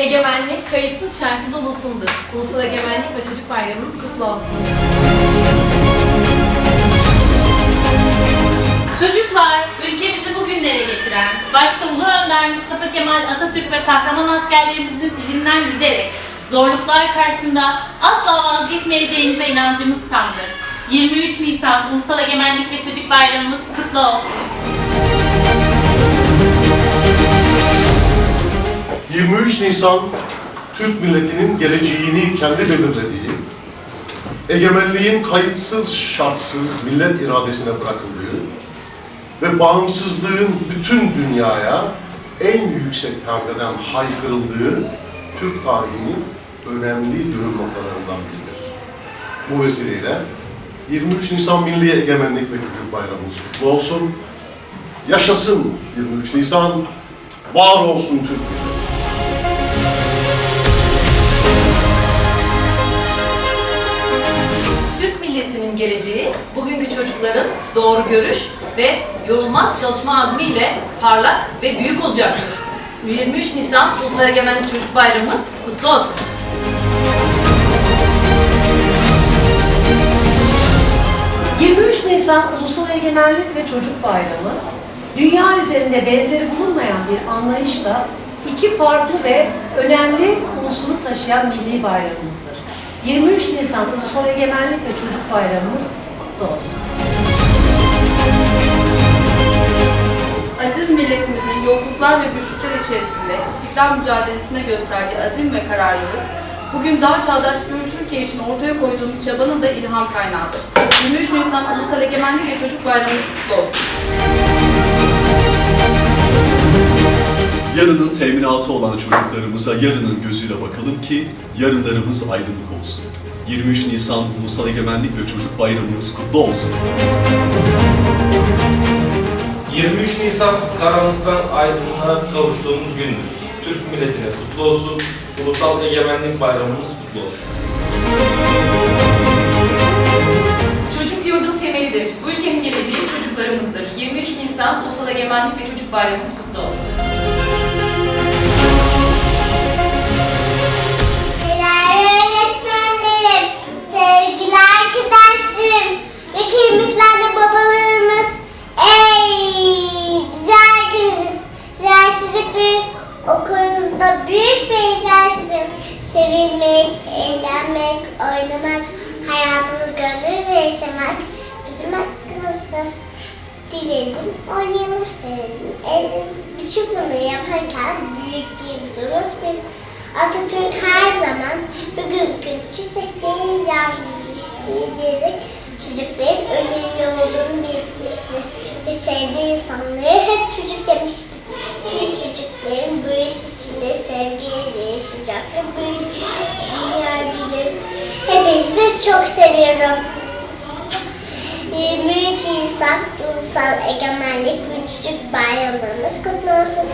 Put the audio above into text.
ülkemiz şartsız ulusundur. Ulusal Egemenlik ve Çocuk Bayramımız kutlu olsun. Çocuklar, ülkemizi bugünlere getiren, başta Ulu Önder Mustafa Kemal Atatürk ve kahraman askerlerimizin izinden giderek zorluklar karşısında asla vazgeçmeyeceğimize inancımız tamdır. 23 Nisan Ulusal Egemenlik ve Çocuk Bayramımız kutlu olsun. 23 Nisan Türk milletinin geleceğini kendi belirlediği, egemenliğin kayıtsız şartsız millet iradesine bırakıldığı ve bağımsızlığın bütün dünyaya en yüksek perdeden haykırıldığı Türk tarihinin önemli dönüm noktalarından biridir. Bu vesileyle 23 Nisan Milli Egemenlik ve Çocuk Bayramımız kutlu olsun. Yaşasın 23 Nisan, var olsun Türk Türk milletinin geleceği bugünkü çocukların doğru görüş ve yorulmaz çalışma azmiyle parlak ve büyük olacaktır. 23 Nisan Ulusal Egemenlik Çocuk Bayramımız kutlu olsun. Hı. 23 Nisan Ulusal Egemenlik ve Çocuk Bayramı, dünya üzerinde benzeri bulunmayan bir anlayışla iki farklı ve önemli unsuru taşıyan milli bayramımızdır. 23 Nisan Ulusal Egemenlik ve Çocuk Bayramımız kutlu olsun. Aziz milletimizin yokluklar ve güçlükler içerisinde istiklal mücadelesine gösterdiği azim ve kararlılık, bugün daha çağdaş bir Türkiye için ortaya koyduğumuz çabanın da ilham kaynağıdır. 23 Nisan Ulusal Egemenlik ve Çocuk Bayramımız kutlu olsun. Yarının teminatı olan çocuklarımıza yarının gözüyle bakalım ki yarınlarımız aydınlık olsun. 23 Nisan Ulusal Egemenlik ve Çocuk Bayramınız kutlu olsun. 23 Nisan karanlıktan aydınlığa kavuştuğumuz gündür. Türk milletine kutlu olsun. Ulusal Egemenlik Bayramımız kutlu olsun. Çocuk yurdun temelidir. Bu ülkenin geleceği çocuklarımızdır. 23 Nisan Ulusal Egemenlik ve Çocuk Bayramımız kutlu olsun. Okulunuzda büyük bir şaşırdım. Sevilmek, eğlenmek, oynamak, hayatımız gönlümüzce yaşamak bizim hakkımızdır. Dileyelim, oynayalım, sevelim, eğlenelim. Bütün bunları yaparken büyüklerimizi unutmayın. Atatürk her zaman bugünkü çocukların yardımcı diyerek çocukların önemli olduğunu belirtmiştir. Ve sevdiği insanları hep çocuk demiştir. Tüm çocukların bu iş içinde sevgiyle dilerim. Hepinizi de çok seviyorum. 23 Nisan Ulusal Egemenlik ve Çocuk Bayramlarımız kutlu olsun.